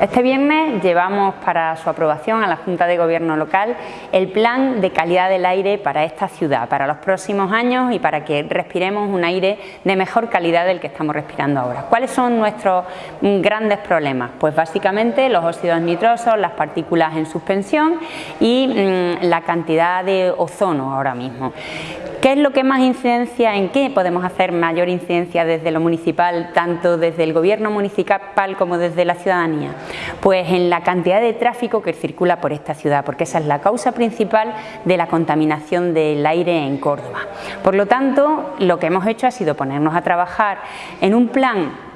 Este viernes llevamos para su aprobación a la Junta de Gobierno local el plan de calidad del aire para esta ciudad, para los próximos años y para que respiremos un aire de mejor calidad del que estamos respirando ahora. ¿Cuáles son nuestros grandes problemas? Pues básicamente los óxidos nitrosos, las partículas en suspensión y mm, la cantidad de ozono ahora mismo. ¿Qué es lo que más incidencia, en qué podemos hacer mayor incidencia desde lo municipal, tanto desde el gobierno municipal como desde la ciudadanía? Pues en la cantidad de tráfico que circula por esta ciudad, porque esa es la causa principal de la contaminación del aire en Córdoba. Por lo tanto, lo que hemos hecho ha sido ponernos a trabajar en un plan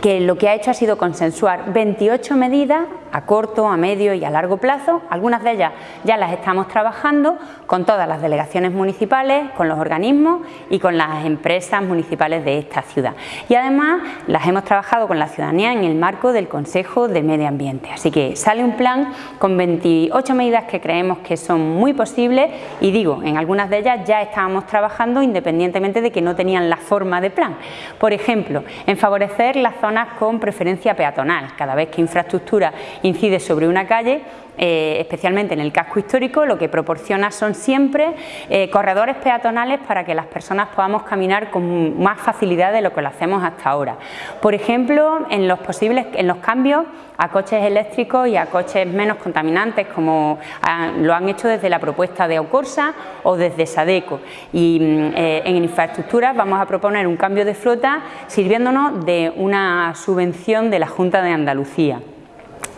que lo que ha hecho ha sido consensuar 28 medidas a corto, a medio y a largo plazo. Algunas de ellas ya las estamos trabajando con todas las delegaciones municipales, con los organismos y con las empresas municipales de esta ciudad. Y además las hemos trabajado con la ciudadanía en el marco del Consejo de Medio Ambiente. Así que sale un plan con 28 medidas que creemos que son muy posibles y digo, en algunas de ellas ya estábamos trabajando independientemente de que no tenían la forma de plan. Por ejemplo, en favorecer las zonas con preferencia peatonal. Cada vez que infraestructura incide sobre una calle, eh, especialmente en el casco histórico, lo que proporciona son siempre eh, corredores peatonales para que las personas podamos caminar con más facilidad de lo que lo hacemos hasta ahora. Por ejemplo, en los posibles en los cambios a coches eléctricos y a coches menos contaminantes, como ah, lo han hecho desde la propuesta de Ocorsa o desde Sadeco. Y mm, eh, en infraestructuras vamos a proponer un cambio de flota sirviéndonos de una subvención de la Junta de Andalucía.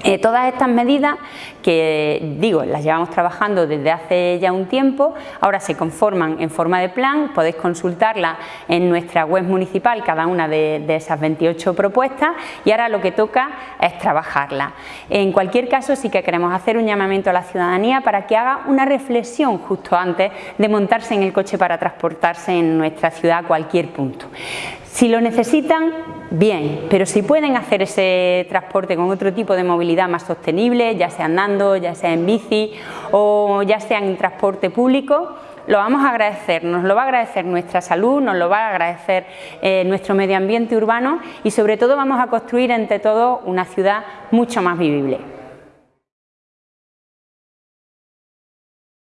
Eh, todas estas medidas que digo, las llevamos trabajando desde hace ya un tiempo, ahora se conforman en forma de plan, podéis consultarla en nuestra web municipal, cada una de, esas 28 propuestas y ahora lo que toca es trabajarla. En cualquier caso sí que queremos hacer un llamamiento a la ciudadanía para que haga una reflexión justo antes de montarse en el coche para transportarse en nuestra ciudad a cualquier punto. Si lo necesitan, bien, pero si pueden hacer ese transporte con otro tipo de movilidad más sostenible, ya sea andando, ya sea en bici o ya sea en transporte público, lo vamos a agradecer, nos lo va a agradecer nuestra salud, nos lo va a agradecer eh, nuestro medio ambiente urbano y sobre todo vamos a construir entre todos una ciudad mucho más vivible.